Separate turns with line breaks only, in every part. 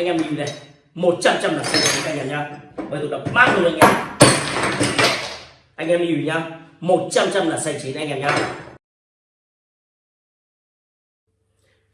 anh em nhìn này 100 trăm là xanh chín anh em nhá. Bây tôi đập mát luôn anh em anh em nhìn nhá 100 trăm là xanh chín anh em nhá.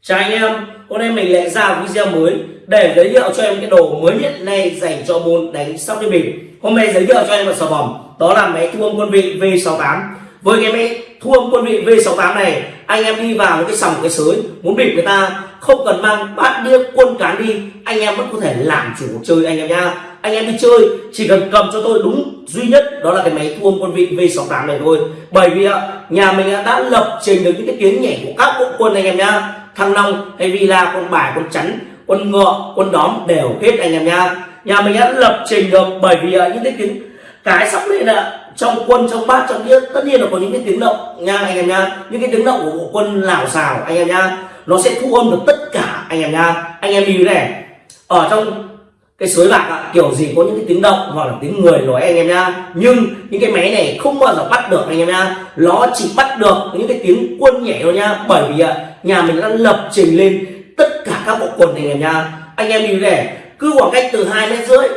Chào anh em, hôm nay mình lại ra video mới để giới thiệu cho em cái đồ mới nhất này dành cho môn đánh sóc đi bình Hôm nay giới thiệu cho em một sò phẩm đó là máy thu âm quân vị V68. Với cái máy thu âm quân vị V68 này, anh em đi vào một cái sòng cái sới muốn bịp người ta không cần mang bát đĩa quân cán đi, anh em vẫn có thể làm chủ cuộc chơi anh em nha. Anh em đi chơi chỉ cần cầm cho tôi đúng duy nhất đó là cái máy thu âm quân vị V68 này thôi. Bởi vì nhà mình đã lập trình được những cái tiếng nhảy của các bộ quân anh em nhá. Thăng long hay villa con bài con chắn quân ngựa quân đóm đều hết anh em nha nhà mình đã lập trình được bởi vì những cái tiếng cái sắp lên là trong quân trong bát trong đĩa tất nhiên là có những cái tiếng động nha anh em nha những cái tiếng động của bộ quân lào xào anh em nha nó sẽ thu âm được tất cả anh em nha. Anh em lưu này. Ở trong cái suối bạc ạ, kiểu gì có những cái tiếng động hoặc là tiếng người nói anh em nha. Nhưng những cái máy này không bao giờ bắt được anh em nha. Nó chỉ bắt được những cái tiếng quân nhảy thôi nha. Bởi vì nhà mình đã lập trình lên tất cả các bộ quần này anh em nha. Anh em lưu này cứ khoảng cách từ hai mét rưỡi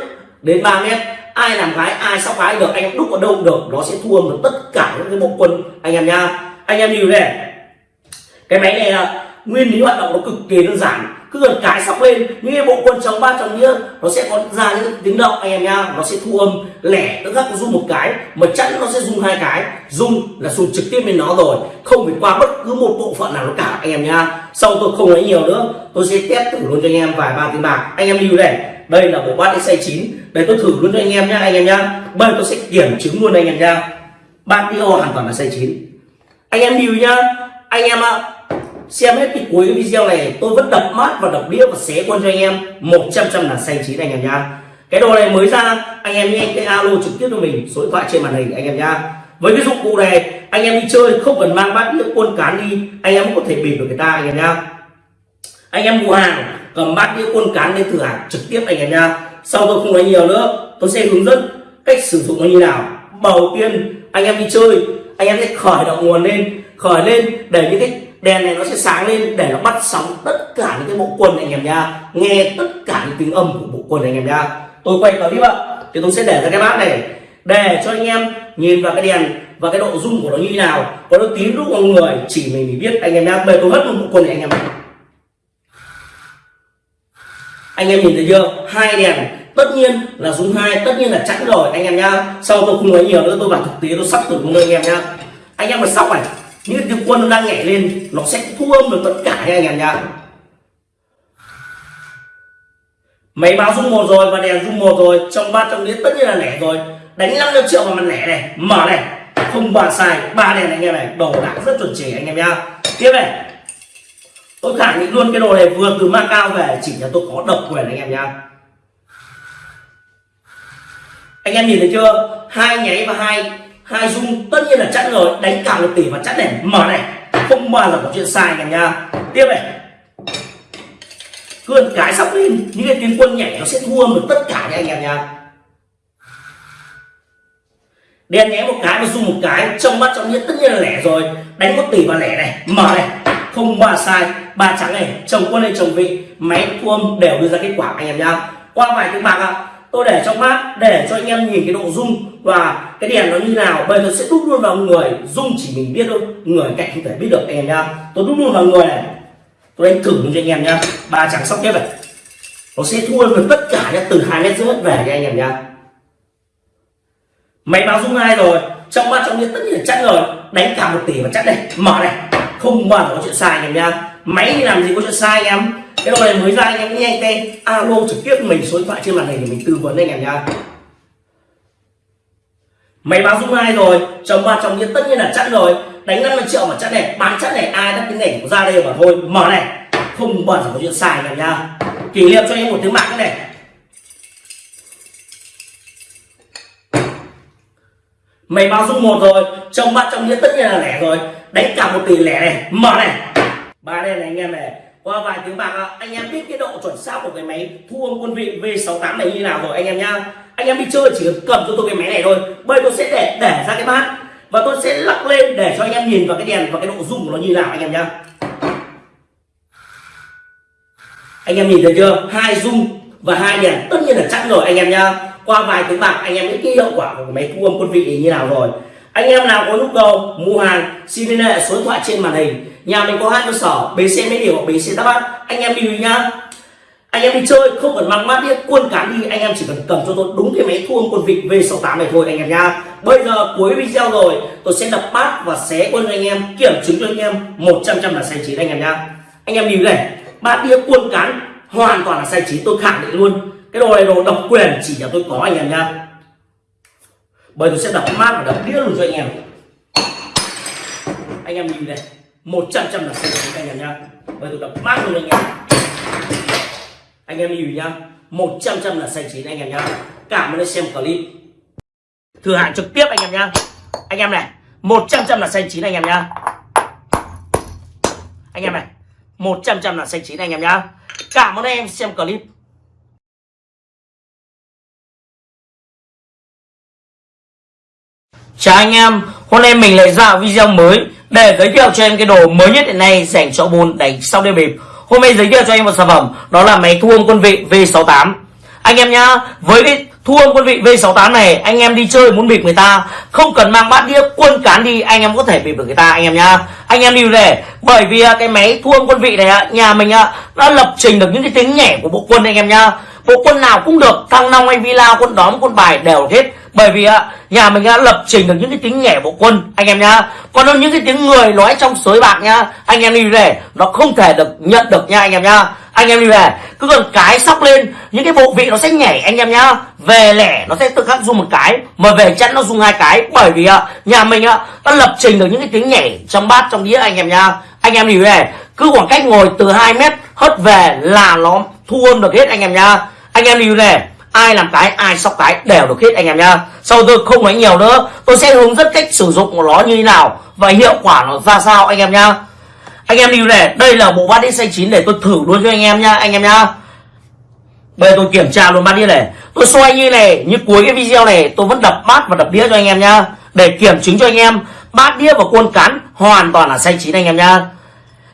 đến 3 mét ai làm gái ai sóc gái được anh em đúc ở đâu được nó sẽ thu âm được tất cả những cái bộ quân anh em nha. Anh em lưu này cái máy này là nguyên lý hoạt động nó cực kỳ đơn giản. Cứ gần cái sóc lên những cái bộ quân chống ba chồng đĩa nó sẽ có ra những tiếng động anh em nha nó sẽ thu âm lẻ, tức khắc rung một cái, mà chẵn nó sẽ rung hai cái. Rung là rung trực tiếp lên nó rồi, không phải qua bất cứ một bộ phận nào nó cả, anh em nha sau tôi không lấy nhiều nữa, tôi sẽ test thử luôn cho anh em vài ba tiếng bạc. Anh em lưu này, đây là bộ bát xay chín. Đây tôi thử luôn cho anh em nhá, anh em nhá. Bây tôi sẽ kiểm chứng luôn anh em nha bát đĩa hoàn toàn là xay chín. Anh em lưu nhá. Anh em ạ xem hết cái cuối video này, tôi vẫn đập mát và đập đĩa và xé quân cho anh em. 100 trăm là xanh chín anh em nha cái đồ này mới ra, anh em nghe cái alo trực tiếp cho mình, số điện thoại trên màn hình anh em nha với cái dụng cụ này, anh em đi chơi không cần mang bát đĩa quân cán đi, anh em cũng có thể bịp được người ta anh em nha anh em mua hàng, cầm bát đĩa quân cán lên thử hàng trực tiếp anh em nha sau tôi không nói nhiều nữa, tôi sẽ hướng dẫn cách sử dụng nó như nào. Đầu tiên, anh em đi chơi, anh em sẽ khởi động nguồn lên, khởi lên để những cái đèn này nó sẽ sáng lên để nó bắt sóng tất cả những cái bộ quần này anh em nha nghe tất cả những tiếng âm của bộ quần này anh em nha tôi quay clip ạ. Thì tôi sẽ để ra cái bát này để cho anh em nhìn vào cái đèn và cái độ rung của nó như thế nào. Có nó tím lúc con người chỉ mình biết. Anh em nha bây tôi hất một bộ quần này anh em anh em nhìn thấy chưa? Hai đèn. Tất nhiên là rung hai, tất nhiên là chẵn rồi, anh em nha sau tôi không nói nhiều nữa? Tôi bảo thực tế, tôi sắp thử luôn anh em nha anh em mà sóc này những cái quân nó đang nhảy lên, nó sẽ thu âm được tất cả anh em nhá máy báo rung một rồi và đèn rung một rồi, trong ba trong đĩa tất nhiên là lẻ rồi. Đánh 500 triệu vào mặt lẻ này, mở này. Không bàn xài ba đèn anh em này đồ đạc rất chuẩn chỉ anh em nha tiếp này. Tôi khẳng định luôn cái đồ này vừa từ Macau về, chỉ là tôi có độc quyền anh em nha anh em nhìn thấy chưa? Hai nháy và hai hai dung tất nhiên là chắc rồi đánh cả một tỷ và chắc này mở này không bao giờ có chuyện sai cả nha. Tiếp này. Cơn cái sắp lên những cái tiến quân nhảy nó sẽ thua được tất cả nha anh em nha. Đen nhé một cái và dung một cái trong mắt trong nhất tất nhiên là lẻ rồi. Đánh một tỷ và lẻ này. Mở này không ba sai. Ba trắng này chồng quân hay chồng vị máy thua đều đưa ra kết quả anh em nha. Qua vài tiếng bạc ạ. à, tôi để trong mát, để cho anh em nhìn cái độ rung. Và cái đèn nó như nào, bây giờ sẽ đúc luôn vào người. Rung chỉ mình biết thôi, người cạnh không thể biết được anh em nhá tôi đúc luôn vào người này. Tôi đánh thử cho anh em nhá ba trắng sóc tiếp này. Nó sẽ thua được tất cả nhá, từ hai mét rưỡi về cho anh em nhá máy báo rung hai rồi? Trong mắt trong nhiên tất nhiên là chắc rồi. Đánh cả một tỷ và chắc đây. Mở này. Không mở có chuyện sai anh em nhá máy làm gì có chuyện sai anh em? Cái đồ này mới ra anh em nhanh tay alo, trực tiếp mình số điện thoại trên màn hình để mình tư vấn anh em nha máy báo dung hai rồi, chồng ba chồng nhiên tất nhiên là chắc rồi. Đánh 50 triệu mà chắc này, bán chắc này, ai đắt cái này ra đây mà thôi. Mở này, không bẩn có chuyện xài anh em kỷ niệm cho em một tiếng mạng này. Mày báo dung một rồi, chồng ba chồng nhiên tất nhiên là lẻ rồi. Đánh cả một tỷ lẻ này, mở này. Ba đen này anh em này qua vài tiếng bạc anh em biết cái độ chuẩn xác của cái máy thu âm quân vị V68 này như nào rồi anh em nhá. Anh em đi chơi chỉ cần cầm cho tôi cái máy này thôi, bây tôi sẽ để để ra cái bát. Và tôi sẽ lắc lên để cho anh em nhìn vào cái đèn và cái độ rung của nó như nào anh em nhá. Anh em nhìn thấy chưa? Hai rung và hai đèn, tất nhiên là chắc rồi anh em nhá. Qua vài tiếng bạc, anh em biết cái hiệu quả của cái máy thu âm quân vị như nào rồi anh em nào có nhu cầu mua hàng, xin liên hệ số điện thoại trên màn hình nhà mình có hai cơ sở bến xe mỹ điều hoặc bến xe đáp bát anh em đi nhá anh em đi chơi, không cần mang mát đĩa quân cán đi anh em chỉ cần cầm cho tôi đúng cái máy thu âm quân vịt V68 này thôi, anh em nha. bây giờ cuối video rồi, tôi sẽ đập bát và xé quân cho anh em, kiểm chứng cho anh em 100 trăm là sai chín, anh em nha. anh em nhìn này, bát đĩa quân cán hoàn toàn là sai chín, tôi khẳng định luôn cái đồ này đồ độc quyền chỉ là tôi có, anh em nha bây tôi sẽ đập mát và đập đĩa luôn cho anh em. Anh em nhìn này, một trăm trăm là sai chín anh em nhá. Bây tôi đập mát luôn anh em. Anh em nhìn nhá, một trăm trăm là xanh chín anh em nhá. Cảm ơn đã xem clip. Thử hạn trực tiếp anh em nhá. Anh em này, một trăm là xanh chín anh em nhá. Anh em này 100 trăm là xanh chín anh em nhá. Cảm ơn anh em xem clip. Chào anh em, hôm nay mình lại ra video mới để giới thiệu cho em cái đồ mới nhất hiện nay dành cho môn đánh sau đêm bịp Hôm nay giới thiệu cho anh một sản phẩm đó là máy thu âm quân vị V68. Anh em nhá, với cái thu âm quân vị V68 này, anh em đi chơi muốn bịp người ta, không cần mang bát đĩa quân cán đi, anh em có thể bịp được người ta anh em nhá. Anh em lưu về, bởi vì à, cái máy thu âm quân vị này nhà mình đã lập trình được những cái tiếng nhẹ của bộ quân anh em nhá. Bộ quân nào cũng được, thăng long hay villa, quân đóm, quân bài đều hết bởi vì ạ, nhà mình đã lập trình được những cái tiếng nhẹ bộ quân, anh em nhá. Còn những cái tiếng người nói trong sới bạc nhá, anh em đi về, nó không thể được nhận được nha anh em nhá. Anh em đi về, cứ cần cái sóc lên, những cái bộ vị nó sẽ nhảy, anh em nhá. Về lẻ, nó sẽ tự khắc dùng một cái, mà về chẵn nó dùng hai cái. Bởi vì ạ, nhà mình ạ đã lập trình được những cái tiếng nhảy trong bát, trong đĩa, anh em nhá. Anh em đi về, cứ khoảng cách ngồi từ 2 mét, hất về là nó thu âm được hết, anh em nhá. Anh em đi về ai làm cái, ai sóc cái, đều được hết anh em nhá. Sau tôi không nói nhiều nữa, tôi sẽ hướng dẫn cách sử dụng của nó như thế nào và hiệu quả nó ra sao anh em nhá. Anh em lưu này, đây là bộ bát đĩa xanh chín để tôi thử luôn cho anh em nhá, anh em nhá. Bây giờ tôi kiểm tra luôn bát đĩa này. Tôi xoay như này, như cuối cái video này, tôi vẫn đập bát và đập đĩa cho anh em nhá. Để kiểm chứng cho anh em, bát đĩa và quân cán hoàn toàn là xanh chín anh em nhá.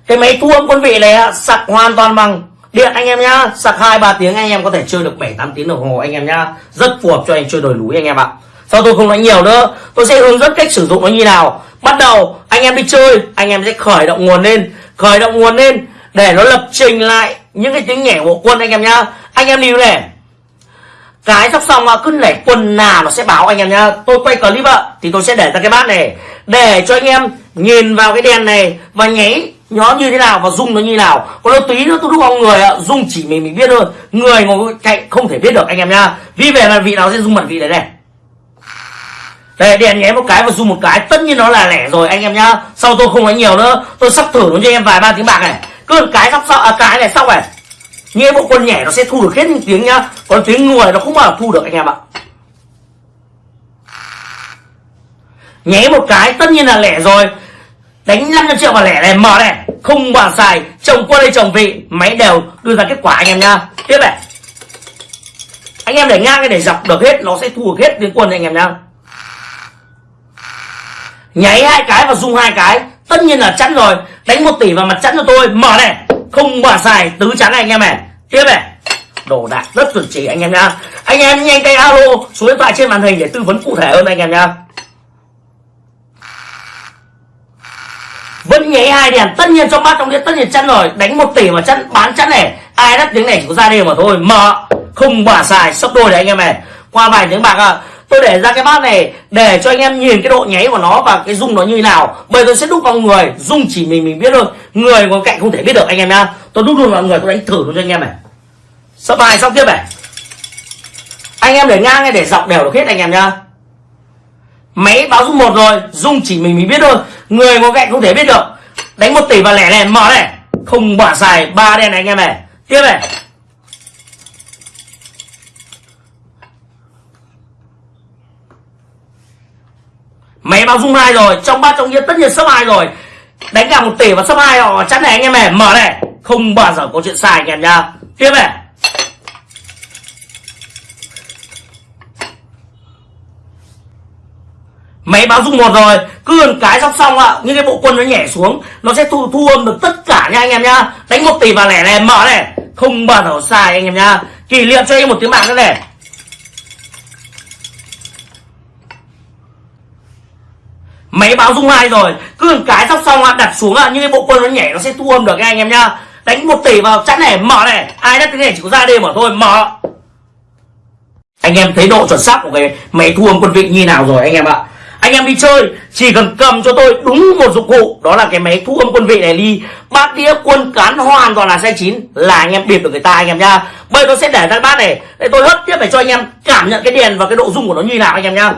Cái máy thu âm quân vị này sạc hoàn toàn bằng điện, anh em nhá. Sạc hai, ba tiếng anh em có thể chơi được 7 8 tiếng đồng hồ anh em nhá. Rất phù hợp cho anh chơi đồi núi anh em ạ. Sau tôi không nói nhiều nữa? Tôi sẽ hướng dẫn cách sử dụng nó như nào. Bắt đầu, anh em đi chơi, anh em sẽ khởi động nguồn lên. Khởi động nguồn lên để nó lập trình lại những cái tiếng nhảy của quân anh em nhá. Anh em lưu này. Cái sắp xong cứ nảy quần nào nó sẽ báo anh em nhá. Tôi quay clip ạ, thì tôi sẽ để ra cái bát này. Để cho anh em nhìn vào cái đèn này và nháy nó như thế nào và dung nó như nào. Còn nó tí nữa tôi đúc vào người ạ. Dung chỉ mình mình biết thôi. Người ngồi cạnh không thể biết được anh em nhá. Vì về mặt vị nào sẽ dung mặt vị đấy này. Đây đèn nháy một cái và dung một cái. Tất nhiên nó là lẻ rồi anh em nhá. Sau tôi không nói nhiều nữa. Tôi sắp thử nó cho em vài ba tiếng bạc này. Cứ một cái sắp sau à, cái này xong này nghe bộ quân nhảy nó sẽ thu được hết những tiếng nhá. Còn tiếng người nó không bao giờ thu được anh em ạ. Nháy một cái tất nhiên là lẻ rồi đánh 500 triệu vào lẻ này, mở này. Không bàn xài chồng quân hay chồng vị, máy đều đưa ra kết quả anh em nha. tiếp này. Anh em để ngang cái để dọc được hết, nó sẽ thu được hết tiếng quân anh em nha. nháy hai cái và rung hai cái. Tất nhiên là chắn rồi. Đánh một tỷ vào mặt chắn cho tôi. Mở này. Không bàn xài tứ chắn này anh em này. Tiếp này. Đồ đạc rất chuẩn chỉ anh em nha. anh em nhanh tay alo, số điện thoại trên màn hình để tư vấn cụ thể hơn anh em nha. Vẫn nháy hai đèn tất nhiên trong bát trong đĩa tất nhiên chắn rồi. Đánh một tỷ mà chắn bán chắn này. Ai đắt tiếng này chỉ có ra đi mà thôi. Mở không bả xài, sắp đôi đấy anh em này. Qua vài tiếng bạc à tôi để ra cái bát này để cho anh em nhìn cái độ nháy của nó và cái rung nó như thế nào. Bây tôi sẽ đúc vào người. Rung chỉ mình mình biết thôi. Người ngồi cạnh không thể biết được anh em nhá. Tôi đúc luôn vào người, tôi đánh thử luôn cho anh em này. Sắp bài xong tiếp này. Anh em để ngang hay để dọc đều được hết anh em nhá. Máy báo rung một rồi. Rung chỉ mình mình biết thôi người ngồi cạnh không thể biết được. Đánh một tỷ và lẻ này, mở này. Không bỏ xài ba đen này anh em này. Tiếp này. Máy báo dung hai rồi, trong ba trong nghĩa tất nhiên sấp hai rồi. Đánh cả một tỷ và sấp hai, họ chắn này anh em này, mở này. Không bao giờ có chuyện sai anh em nha tiếp này. Máy báo dung một rồi. Cứ gần cái sóc xong ạ. Những cái bộ quân nó nhảy xuống nó sẽ thu thu âm được tất cả nha anh em nhá. Đánh một tỷ vào lẻ này mở này. Không bao giờ sai anh em nhá. Kỷ niệm cho em một tiếng bạc nữa này. Máy báo dung hai rồi. Cứ gần cái sóc xong ạ, đặt xuống ạ, những cái bộ quân nó nhảy nó sẽ thu âm được nha anh em nhá. Đánh một tỷ vào chắn này mở này. Ai đất cái này chỉ có ra đây mở thôi mở. Anh em thấy độ chuẩn xác của cái máy thu âm quân vị như nào rồi anh em ạ? Anh em đi chơi, chỉ cần cầm cho tôi đúng một dụng cụ, đó là cái máy thu âm quân vị này đi. Bát đĩa quân cán hoàn toàn là sai chín, là anh em biệt được người ta anh em nhá. Bây tôi sẽ để ra bát này, để tôi hất tiếp để cho anh em cảm nhận cái đèn và cái độ rung của nó như nào anh em nhá.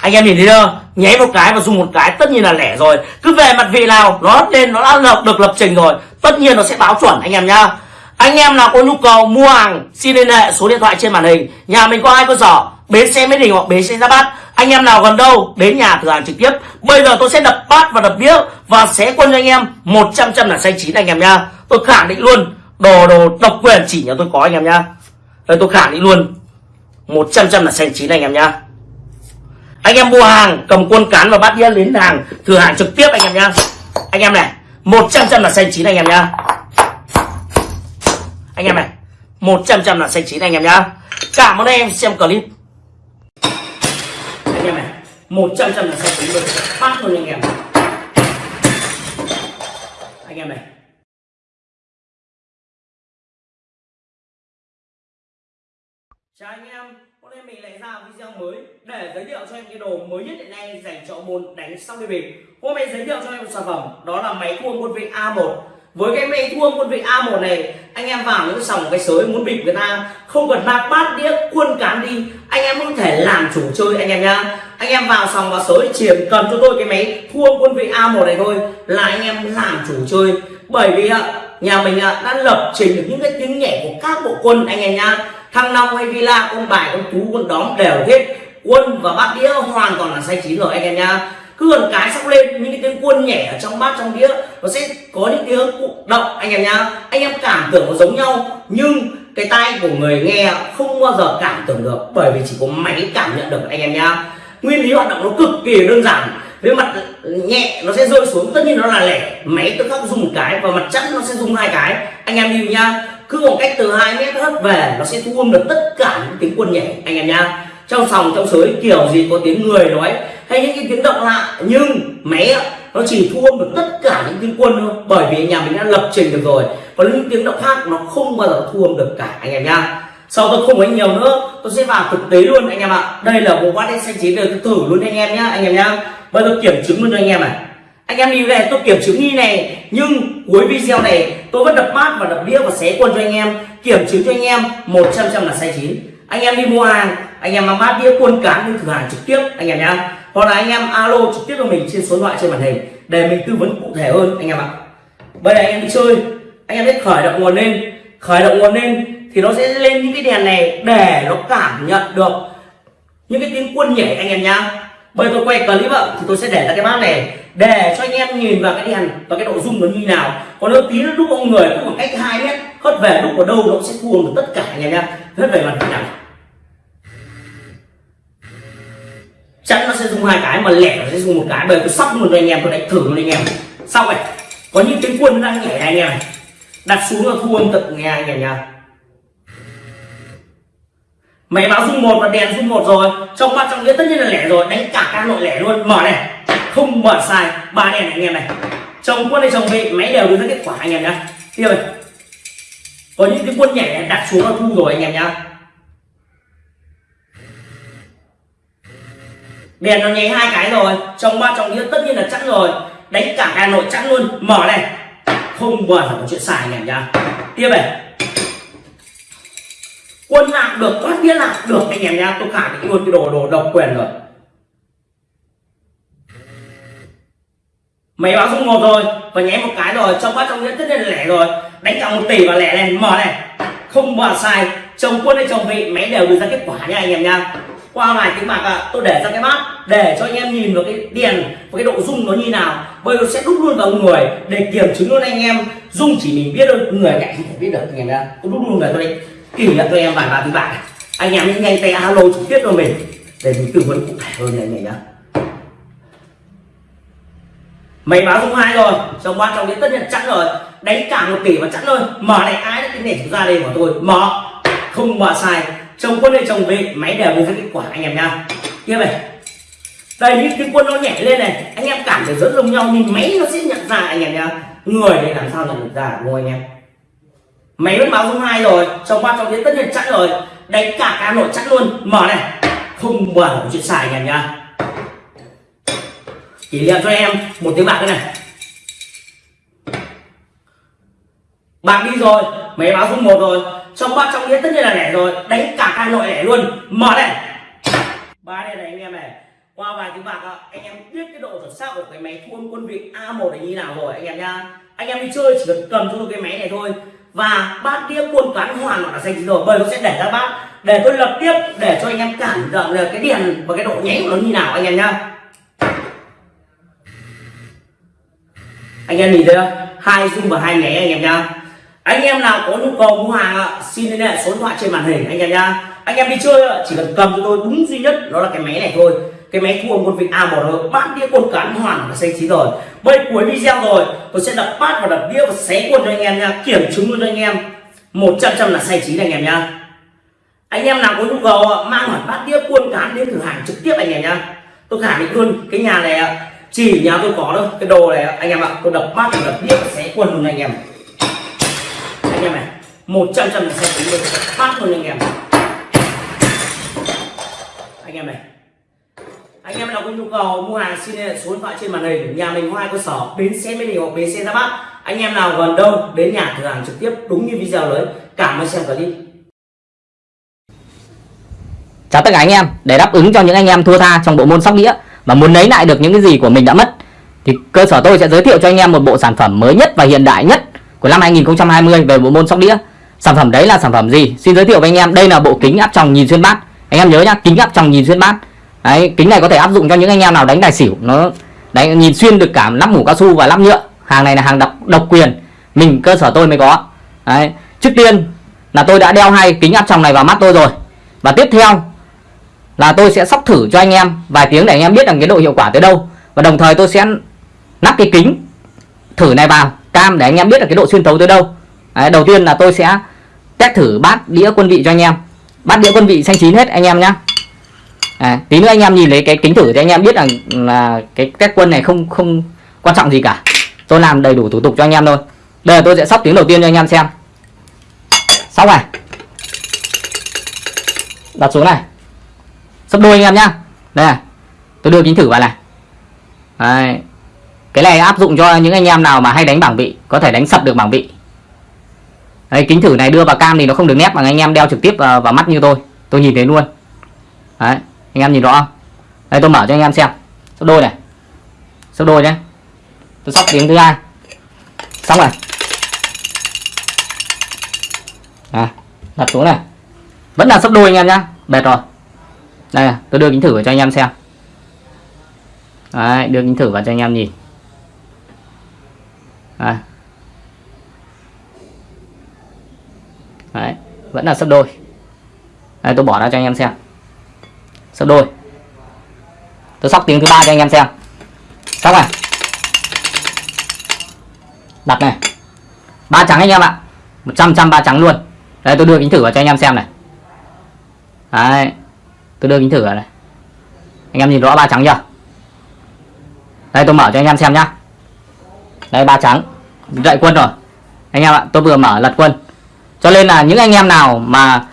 Anh em nhìn thấy chưa? Nháy một cái và dùng một cái, tất nhiên là lẻ rồi. Cứ về mặt vị nào, nó lên, nó đã lập được lập trình rồi, tất nhiên nó sẽ báo chuẩn anh em nhá. Anh em nào có nhu cầu mua hàng, xin liên hệ số điện thoại trên màn hình. Nhà mình có hai cơ sở, bến xe mỹ đình hoặc bến xe ra bát anh em nào gần đâu, đến nhà thử hàng trực tiếp. Bây giờ tôi sẽ đập bát và đập đĩa và sẽ quân cho anh em 100 trăm là xanh chín anh em nhá. Tôi khẳng định luôn, đồ đồ, độc quyền chỉ nhà tôi có anh em nhá. Đây, tôi khẳng định luôn 100 trăm là xanh chín anh em nhá. Anh em mua hàng, cầm quân cán và bát đĩa đến hàng, thử hàng trực tiếp anh em nhá. Anh em này 100 trăm là xanh chín anh em nhá. Anh em này 100 trăm là xanh chín anh em nhá. Cảm ơn anh em xem clip. 100 trăm là xanh chín luôn. Phát luôn anh em. Anh em này. Chào anh em. Hôm nay mình lại ra video mới để giới thiệu cho em cái đồ mới nhất hiện nay dành cho môn đánh sóc đi bịp. Hôm nay giới thiệu cho em một sản phẩm, đó là máy thua quân vị A1 với cái máy thua quân vị A1 này, anh em vào những sòng cái sới muốn bịp người ta, không cần mang bát đĩa, quân cán đi, anh em có thể làm chủ chơi anh em nhá. Anh em vào sòng vào sới chỉ cần cho tôi cái máy thua quân vị A1 này thôi là anh em làm chủ chơi. Bởi vì nhà mình đã lập trình được những cái tiếng nhẹ của các bộ quân anh em nhá. Thăng long hay villa con bài con tú con đóm đều hết. Quân và bát đĩa hoàn toàn là say chín rồi anh em nhá cứ gần cái sóc lên, những cái tiếng quân nhảy ở trong bát, trong đĩa, nó sẽ có những tiếng cụ động, anh em nhá. Anh em cảm tưởng nó giống nhau, nhưng cái tai của người nghe không bao giờ cảm tưởng được, bởi vì chỉ có máy cảm nhận được, anh em nhá. Nguyên lý hoạt động nó cực kỳ đơn giản. Với mặt nhẹ, nó sẽ rơi xuống, tất nhiên nó là lẻ. Máy tự khắc dùng một cái và mặt chắn nó sẽ dùng hai cái. Anh em lưu nhá, cứ một cách từ hai mét hất về, nó sẽ thu âm được tất cả những tiếng quân nhảy anh em nhá trong sòng trong sới kiểu gì có tiếng người nói hay những cái tiếng động lạ, nhưng máy nó chỉ thu âm được tất cả những tiếng quân thôi. Bởi vì nhà mình đã lập trình được rồi. Còn những tiếng động khác, nó không bao giờ thu âm được cả, anh em nhá. Sau tôi không nói nhiều nữa, tôi sẽ vào thực tế luôn, anh em ạ. Đây là bộ bát xanh chín đời tôi thử luôn, anh em nhá, anh em nhá. Bây giờ kiểm chứng luôn cho anh em này. Anh em đi về tôi kiểm chứng đi này, nhưng cuối video này tôi vẫn đập mát và đập đĩa và xé quân cho anh em. Kiểm chứng cho anh em 100 trăm là sai chín. Anh em đi mua hàng anh em mang bát đĩa quân cán đi thử hàng trực tiếp, anh em nhá. Hoặc là anh em alo trực tiếp cho mình trên số điện thoại trên màn hình để mình tư vấn cụ thể hơn, anh em ạ. Bây giờ anh em đi chơi, anh em biết khởi động nguồn lên. Khởi động nguồn lên thì nó sẽ lên những cái đèn này để nó cảm nhận được những cái tiếng quân nhảy, anh em nhá. Bây giờ tôi quay clip ạ, thì tôi sẽ để ra cái bát này để cho anh em nhìn vào cái đèn và cái độ dung nó như nào. Còn nếu tí nó đúc ông người cũng khoảng cách hai mét, hất về đúc ở đâu nó sẽ thu được tất cả, anh em nhá. Hất về mặt nào. Chắn nó sẽ dùng hai cái, mà lẻ nó sẽ dùng một cái. Bởi tôi sóc luôn anh em, tôi đánh thử luôn anh em. Xong này có những cái quân đang nhảy anh em đặt xuống là thu âm tật nghe anh em nha máy báo dung một và đèn dung một rồi. Trong ba trong nghĩa tất nhiên là lẻ rồi, đánh cả ca nội lẻ luôn. Mở này, không mở sai, ba đèn này anh em này. Chồng quân hay chồng vị máy đều đưa ra kết quả anh em nhá. Tiếp này, có những cái quân nhảy đặt xuống là thu rồi anh em nhá. Đèn nó nháy hai cái rồi, trong ba trong nghĩa tất nhiên là chắc rồi. Đánh cả hà nội chắc luôn. Mở này. Không bao giờ có chuyện xài này nhá. Tiếp này. Quân lạc được, thoát biết lạc được anh em nhá. Tôi khẳng định luôn cái đồ đồ độc quyền rồi. Máy báo dung một rồi, và nháy một cái rồi. Trong bát trong nghĩa tất nhiên là lẻ rồi. Đánh cả một tỷ và lẻ này mở này. Không bao sai chồng quân hay chồng vị, máy đều đưa ra kết quả nha anh em nha qua vài tiếng bạc à, tôi để ra cái bát để cho anh em nhìn vào cái đèn và cái độ rung nó như nào. Bây giờ sẽ đúc luôn vào người để kiểm chứng luôn anh em. Rung chỉ mình biết thôi người cạnh không thể biết được anh em nha tôi đúc luôn về tôi đây kỷ niệm cho em vài ba tiếng bạc anh em nhanh tay alo trực tiếp cho mình để mình tư vấn cụ thể hơn này nhá mày báo dung hai rồi trong ba trong đến tất nhiên chắn rồi. Đánh cả một tỷ và chắn rồi mở này ai đã này chúng ra đây của tôi? Mở. Không mở sai trồng quân hay trồng về máy đều vô kết quả, anh em nha kia này. Đây, những cái quân nó nhảy lên này, anh em cảm thấy rất giống nhau, nhưng máy nó sẽ nhận ra, anh em nha người để làm sao nhận được ra, đúng anh em? Máy vẫn báo số hai rồi, trong ba trong đến tất nhiên chắc rồi. Đánh cả cá nội chắc luôn. Mở này. Không bỏ chuyện xài, anh em nha kỷ niệm cho em một tiếng bạc cái này. Bạc đi rồi máy báo số một rồi. Trong ba trong nghĩa tất nhiên là lẻ rồi. Đánh cả hai nội lẻ luôn. Mở này. Ba đây này anh em này. Qua vài tiếng bạc anh em biết cái độ chuẩn xác của cái máy thua quân vị A1 này như nào rồi, anh em nha anh em đi chơi chỉ cần cầm cho tôi cái máy này thôi. Và bát đĩa quân toán hoàn là xanh rồi, bởi nó sẽ để ra bát. Để tôi lập tiếp, để cho anh em cảm nhận được cái đèn và cái độ nháy của nó như nào, anh em nhá. Anh em nhìn thấy không? Hai dung và hai nháy anh em nhá anh em nào có nhu cầu mua hàng ạ, xin liên hệ số điện thoại trên màn hình anh em nhá. Anh em đi chơi chỉ cần cầm cho tôi đúng duy nhất, đó là cái máy này thôi. Cái máy thua một vị a một rồi bát đĩa quân cán hoàn và xanh chín rồi. Bây cuối video rồi, tôi sẽ đập bát và đập đĩa và xé quân cho anh em nha kiểm chứng luôn cho anh em. Một trăm trăm là xanh chín anh em nhá. Anh em nào có nhu cầu mang hỏi bát đĩa quân cán đến cửa hàng trực tiếp anh em nhá. Tôi khẳng định luôn, cái nhà này chỉ nhà tôi có đâu cái đồ này anh em ạ. Tôi đập bát và đập đĩa và xé quân luôn anh em anh em này. Một trăm trăm là xanh chín luôn. Bát luôn anh em. Anh em này. Anh em nào có nhu cầu mua hàng xin hệ số điện thoại trên màn hình, nhà mình có hai cơ sở, bến xe mỹ đình hoặc bến xe ra bắc. Anh em nào gần đâu, đến nhà cửa hàng trực tiếp, đúng như video đấy cảm ơn xem clip.
Chào tất cả anh em, để đáp ứng cho những anh em thua tha trong bộ môn sóc đĩa và muốn lấy lại được những cái gì của mình đã mất, thì cơ sở tôi sẽ giới thiệu cho anh em một bộ sản phẩm mới nhất và hiện đại nhất của năm 2020 về bộ môn sóc đĩa. Sản phẩm đấy là sản phẩm gì? Xin giới thiệu với anh em, đây là bộ kính áp tròng nhìn xuyên bát. Anh em nhớ nhá, kính áp tròng nhìn xuyên bát. Đấy, kính này có thể áp dụng cho những anh em nào đánh tài xỉu. Nó đánh, nhìn xuyên được cả lắp mũ cao su và lắp nhựa. Hàng này là hàng độc độc quyền. Mình, cơ sở tôi mới có. Đấy, trước tiên là tôi đã đeo hai kính áp tròng này vào mắt tôi rồi. Và tiếp theo là tôi sẽ sóc thử cho anh em, vài tiếng để anh em biết rằng cái độ hiệu quả tới đâu. Và đồng thời tôi sẽ lắp cái kính thử này vào cam để anh em biết là cái độ xuyên thấu tới đâu. Đấy, đầu tiên là tôi sẽ test thử bát đĩa quân vị cho anh em. Bát đĩa quân vị xanh chín hết anh em nhá. À, tí nữa anh em nhìn lấy cái kính thử thì anh em biết rằng là cái test quân này không không quan trọng gì cả. Tôi làm đầy đủ thủ tục cho anh em thôi. Đây là tôi sẽ sóc tiếng đầu tiên cho anh em xem. Sóc này. Đặt xuống này. Sấp đôi anh em nhá. Đây này tôi đưa kính thử vào này. Đấy cái này áp dụng cho những anh em nào mà hay đánh bảng vị có thể đánh sập được bảng vị. Đấy, kính thử này đưa vào cam thì nó không được nét bằng anh em đeo trực tiếp vào, vào mắt như tôi. Tôi nhìn thấy luôn. Đấy, anh em nhìn rõ không? Đây tôi mở cho anh em xem. Sấp đôi này. Sấp đôi nhé tôi sóc tiếng thứ hai. Xong rồi. À, đặt xuống này. Vẫn là sấp đôi anh em nhá. Bệt rồi. Đây tôi đưa kính thử cho anh em xem. Đấy, đưa kính thử vào cho anh em nhìn à. Đấy, vẫn là sấp đôi. Đây tôi bỏ ra cho anh em xem. Sấp đôi. Tôi sóc tiếng thứ ba cho anh em xem. Sóc này. Đặt này. Ba trắng anh em ạ. Một trăm trăm ba trắng luôn. Đây tôi đưa kính thử vào cho anh em xem này. Đấy tôi đưa kính thử vào này. Anh em nhìn rõ ba trắng chưa? Đây tôi mở cho anh em xem nhá. Đây ba trắng dạy quân rồi. Anh em ạ tôi vừa mở lật quân. Cho nên là những anh em nào mà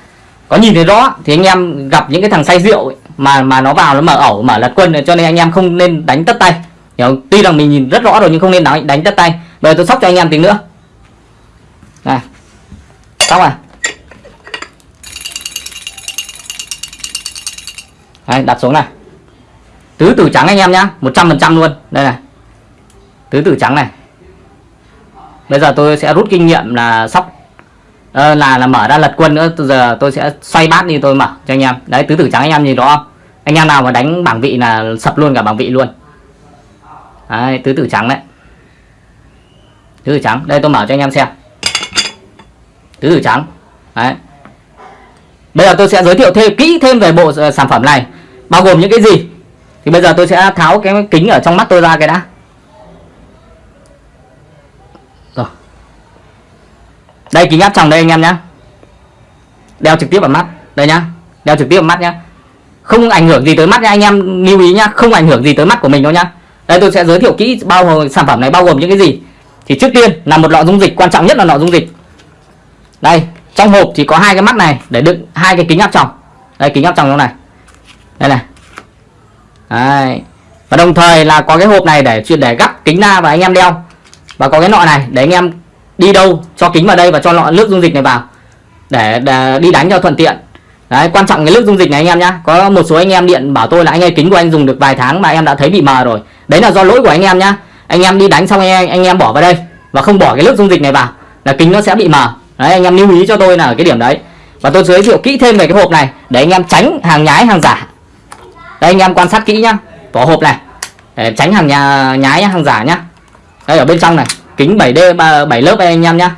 có nhìn thấy rõ thì anh em gặp những cái thằng say rượu ấy, mà mà nó vào nó mở ẩu mở lật quân cho nên anh em không nên đánh tất tay. Hiểu tuy rằng mình nhìn rất rõ rồi nhưng không nên đánh đánh tất tay. Bây giờ tôi sóc cho anh em tí nữa. Này. Sóc à? Đấy, đặt xuống này. Tứ tử trắng anh em nhá 100% luôn. Đây này. Tứ tử trắng này bây giờ tôi sẽ rút kinh nghiệm là sóc. À, là là mở ra lật quân nữa. Từ giờ tôi sẽ xoay bát đi tôi mở cho anh em. Đấy tứ tử trắng anh em nhìn rõ không? Anh em nào mà đánh bảng vị là sập luôn cả bảng vị luôn. Đấy, tứ tử trắng đấy. Tứ tử trắng. Đây tôi mở cho anh em xem. Tứ tử trắng. Đấy. Bây giờ tôi sẽ giới thiệu thêm kỹ thêm về bộ ờ, sản phẩm này. Bao gồm những cái gì? Thì bây giờ tôi sẽ tháo cái kính ở trong mắt tôi ra cái đã. Đây, kính áp tròng đây, anh em nhá. Đeo trực tiếp vào mắt. Đây nhá. Đeo trực tiếp vào mắt nhá. Không ảnh hưởng gì tới mắt nha anh em lưu ý nhá. Không ảnh hưởng gì tới mắt của mình đâu nhá. Đây, tôi sẽ giới thiệu kỹ bao gồm sản phẩm này bao gồm những cái gì. Thì trước tiên là một lọ dung dịch, quan trọng nhất là lọ dung dịch. Đây, trong hộp thì có hai cái mắt này, để đựng hai cái kính áp tròng. Đây, kính áp tròng trong này. Đây này. Đây. và đồng thời là có cái hộp này để chuyên để gắp kính ra và anh em đeo. Và có cái nọ này để anh em đi đâu cho kính vào đây và cho lọ nước dung dịch này vào. Để, để đi đánh cho thuận tiện. Đấy quan trọng cái nước dung dịch này anh em nhá. Có một số anh em điện bảo tôi là anh ơi kính của anh dùng được vài tháng mà em đã thấy bị mờ rồi. Đấy là do lỗi của anh em nhá. Anh em đi đánh xong anh em, anh em bỏ vào đây và không bỏ cái nước dung dịch này vào là kính nó sẽ bị mờ. Đấy anh em lưu ý cho tôi là ở cái điểm đấy. Và tôi giới thiệu kỹ thêm về cái hộp này để anh em tránh hàng nhái hàng giả. Đây anh em quan sát kỹ nhá. Vỏ hộp này. Để tránh hàng nhà nhái hàng giả nhá. Đây ở bên trong này kính 7D 7 lớp đây anh em nhá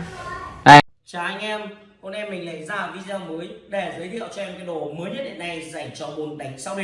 Chào anh em, hôm nay mình lại ra video mới để giới thiệu cho em cái đồ mới nhất hiện nay dành cho môn đánh sau đi.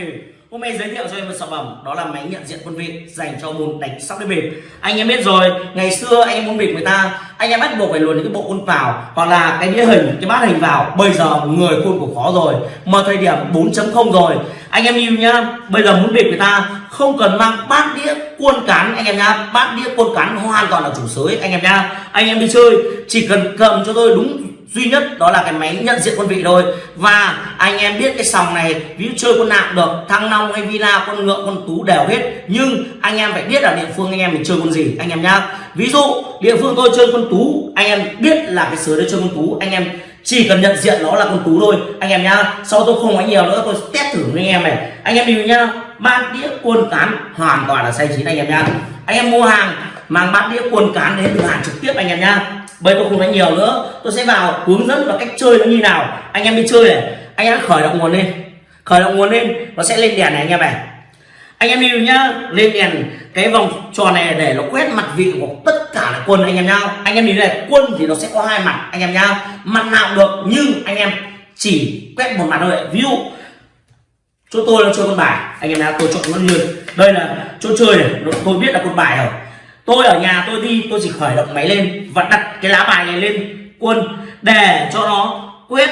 Hôm nay giới thiệu cho em một sản phẩm đó là máy nhận diện quân vị dành cho môn đánh sau đi bịp. Anh em biết rồi, ngày xưa anh em muốn bịp người ta, anh em bắt buộc phải luồn những cái bộ quân vào hoặc là cái đĩa hình, cái bát hình vào. Bây giờ người khuôn của khó rồi, mà thời điểm 4.0 rồi. Anh em yêu nhá, bây giờ muốn bịp người ta không cần mang bát đĩa cuôn cán anh em nhá bát đĩa cuôn cán hoàn toàn là chủ sới anh em nhá anh em đi chơi chỉ cần cầm cho tôi đúng duy nhất đó là cái máy nhận diện quân vị thôi. Và anh em biết cái sòng này, ví dụ chơi con nạm được, thăng long hay villa con ngựa con tú đều hết. Nhưng anh em phải biết là địa phương anh em mình chơi con gì, anh em nhá. Ví dụ, địa phương tôi chơi con tú, anh em biết là cái sới đấy chơi con tú. Anh em chỉ cần nhận diện nó là con tú thôi, anh em nhá. Sau tôi không nói nhiều nữa, tôi test thử với anh em này. Anh em đi nhá, bát đĩa quân cán hoàn toàn là sai chín anh em nhá. Anh em mua hàng, mang bát đĩa quân cán đến từ hàng trực tiếp anh em nhá bây tôi không nói nhiều nữa. Tôi sẽ vào hướng dẫn và cách chơi nó như nào. Anh em đi chơi này. Anh em khởi động nguồn lên. Khởi động nguồn lên, nó sẽ lên đèn này anh em này. Anh em đi nhá. Lên đèn cái vòng tròn này để nó quét mặt vị của tất cả là quân anh em nhau anh em nhìn này, quân thì nó sẽ có hai mặt anh em nhá. Mặt nào được, nhưng anh em chỉ quét một mặt thôi. Ví dụ, chỗ tôi là chơi con bài. Anh em nhá, tôi chọn con lươn. Đây là chỗ chơi này. Tôi biết là con bài rồi tôi ở nhà tôi đi, tôi chỉ khởi động máy lên và đặt cái lá bài này lên quân để cho nó quét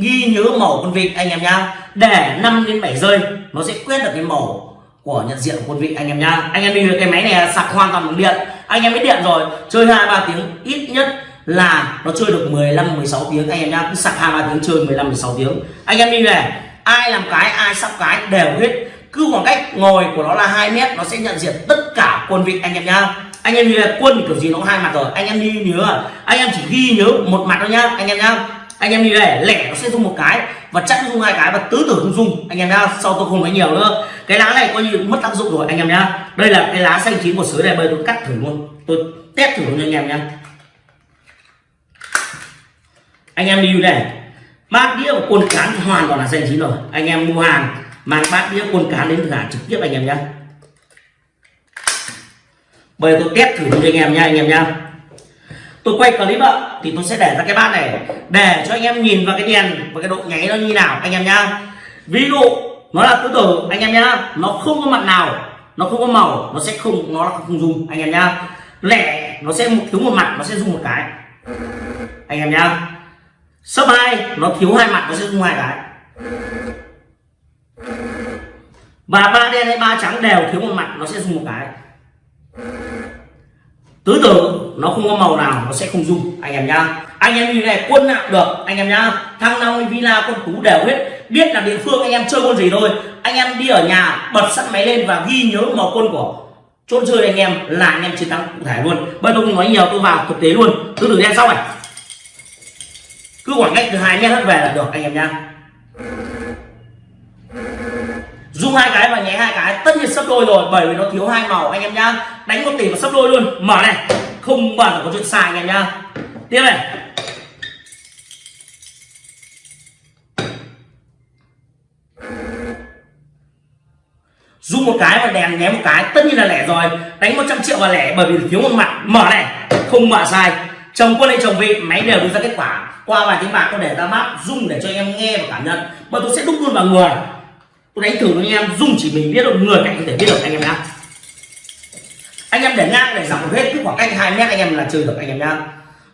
ghi nhớ màu con vịt anh em nhá để 5 đến 7 giây, nó sẽ quét được cái màu của nhận diện của quân vị anh em nhá anh em đi cái máy này sạc hoàn toàn bằng điện. Anh em biết điện rồi, chơi hai ba tiếng ít nhất là nó chơi được 15 16 tiếng. Anh em nhá cứ sạc hai ba tiếng chơi 15 16 tiếng. Anh em đi này, ai làm cái, ai sắp cái đều hết. Cứ khoảng cách ngồi của nó là 2 mét, nó sẽ nhận diện tất cả quân vị anh em nhá. Anh em như là quân kiểu gì nó có hai mặt rồi. Anh em đi nhớ, anh em chỉ ghi nhớ một mặt thôi nhá, anh em nhá. Anh em đi đây, lẻ nó sẽ dùng một cái và chắc dùng hai cái và tứ tử không dùng anh em nhá. Sau tôi không nói nhiều nữa. Cái lá này coi như mất tác dụng rồi, anh em nhá. Đây là cái lá xanh chín của sới này, bây tôi cắt thử luôn. Tôi test thử luôn cho anh em nhá. Anh em đi này. Bát đĩa và quân cán hoàn toàn là xanh chín rồi. Anh em mua hàng, mang bát đĩa quân cán đến thả trực tiếp anh em nhá bây giờ tôi test thử cho anh em nha, anh em nha. Tôi quay clip ạ, thì tôi sẽ để ra cái bát này. Để cho anh em nhìn vào cái đèn và cái độ nháy nó như nào, anh em nhá ví dụ, nó là tứ tử anh em nhá nó không có mặt nào, nó không có màu, nó sẽ không, nó không dùng anh em nhá lẻ, nó sẽ thiếu một mặt, nó sẽ dùng một cái. Anh em nhá sấp hai, nó thiếu hai mặt, nó sẽ dùng hai cái. Và ba đen hay ba trắng đều thiếu một mặt, nó sẽ dùng một cái tứ tưởng nó không có màu nào, nó sẽ không dùng anh em nhá. Anh em như này quân nào được. Anh em nhá. Thăng long villa con tú đều hết. Biết là địa phương anh em chơi con gì thôi. Anh em đi ở nhà, bật sẵn máy lên và ghi nhớ màu quân của chốt chơi anh em là anh em chiến thắng cụ thể luôn. Bây tôi không nói nhiều, tôi vào thực tế luôn. Tứ tưởng đen xong này. Cứ khoảng cách từ hai mét hết về là được, anh em nhá dùng hai cái và nháy hai cái. Tất nhiên sấp đôi rồi, bởi vì nó thiếu hai màu anh em nhá. Đánh một tỷ và sấp đôi luôn. Mở này. Không bẩn có chuyện xài anh em nhá. Tiếp này. Dùng một cái và đèn ném một cái. Tất nhiên là lẻ rồi. Đánh 100 triệu và lẻ, bởi vì thiếu một mặt. Mở này. Không mở sai. Chồng quân hay chồng vị, máy đều đưa ra kết quả. Qua vài tiếng bạc tôi để ra mắt dùng để cho anh em nghe và cảm nhận. Và tôi sẽ đúc luôn vào người tôi đánh thử với anh em dùng chỉ mình biết được người cạnh có thể biết được anh em nhá. Anh em để ngang để dọc hết, cứ khoảng cách hai mét anh em là chơi được anh em nhá.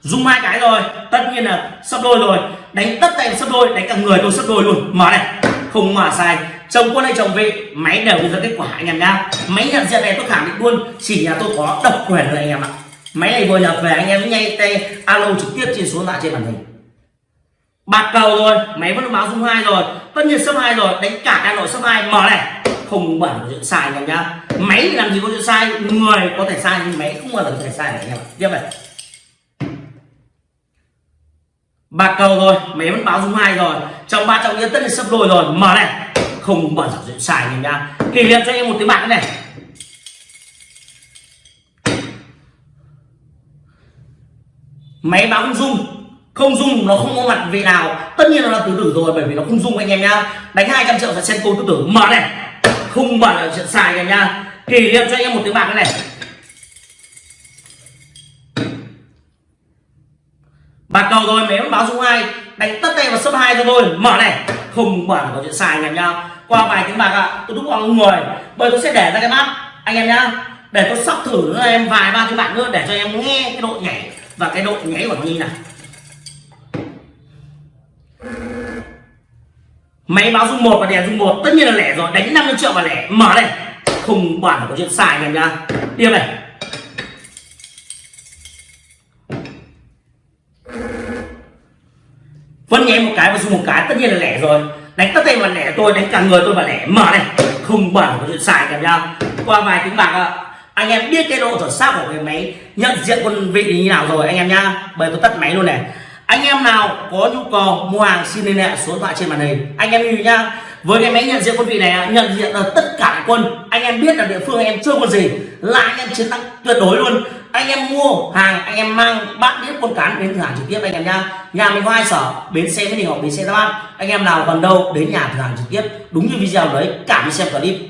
Dùng hai cái rồi, tất nhiên là sấp đôi rồi. Đánh tất tay sấp đôi, đánh cả người tôi sấp đôi luôn. Mở này, không mở sai. Chồng quân hay chồng vị máy đều đưa ra kết quả anh em nhá. Máy nhận diện này tôi khẳng định luôn, chỉ nhà tôi có độc quyền thôi anh em ạ. Máy này vừa nhập về anh em nhanh tay alo trực tiếp trên số lạ trên màn hình bạc cầu rồi, máy vẫn báo dung hai rồi, tất nhiên sấp hai rồi, đánh cả hà nội sấp hai. Mở này, không bẩn chuyện sai anh em nhá. Máy thì làm gì có chuyện sai, người có thể sai nhưng máy không bao giờ có thể sai này anh em tiếp này. Bạc cầu rồi, máy vẫn báo dung hai rồi. Trong ba trọng nghĩa tất nhiên sấp đôi rồi. Mở này, không bao giờ chuyện sai anh em nhá. Kỷ niệm cho em một tiếng bạc này. Máy báo không dung không dung nó không có mặt vị nào. Tất nhiên là nó tứ tử rồi, bởi vì nó không dung anh em nhá. Đánh 200 triệu là xem cô tứ tử mở này. Không mở là chuyện xài anh em nhá. Kỷ niệm cho anh em một tiếng bạc này. Bạc cầu rồi mấy báo dung hai đánh tất tay vào sấp hai cho tôi. Mở này. Không mở là có chuyện xài anh em nhá. Qua vài tiếng bạc ạ, tôi đúc vào người. Bởi tôi sẽ để ra cái mắt anh em nhá. Để tôi sóc thử em, vài ba tiếng bạc nữa để cho em nghe cái độ nhảy và cái độ nhảy của nó như này máy báo dung một và đèn dung một, tất nhiên là lẻ rồi. Đánh 50 triệu và lẻ. Mở đây không bảo có chuyện xài này nha nhá. Tiếp này. Vẫn nhé, một cái và dùng một cái, tất nhiên là lẻ rồi. Đánh tất tay vào lẻ tôi, đánh cả người tôi vào lẻ. Mở này. Không bảo có chuyện xài anh em qua vài tiếng bạc ạ. Anh em biết cái độ chuẩn xác của cái máy nhận diện con vị như nào rồi, anh em nhá. Bây tôi tắt máy luôn này anh em nào có nhu cầu mua hàng, xin liên hệ số điện thoại trên màn hình. Anh em lưu ý nhá, với cái máy nhận diện quân vị này nhận diện được tất cả các quân. Anh em biết là địa phương anh em chưa quân gì, là anh em chiến thắng tuyệt đối luôn. Anh em mua hàng, anh em mang, bạn biết quân cán đến cửa hàng trực tiếp anh em nhá. Nhà mình có hai sở, bến xe mỹ đình hoặc bến xe giáp bát anh em nào gần đâu đến nhà cửa hàng trực tiếp, đúng như video đấy cảm ơn xem clip.